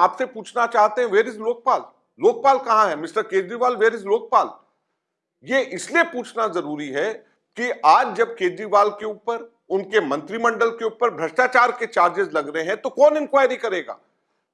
आपसे पूछना चाहते हैं वेर इज़ लोकपाल लोकपाल कहाँ है? Mister Kejriwal where is Lokpal ये इसलिए पूछना ज़रूरी है कि आज जब केजरीवाल के ऊपर, उनके मंत्रिमंडल के ऊपर भ्रष्टाचार के चार्जेस लग रहे हैं तो कौन इंक्वायरी करेगा?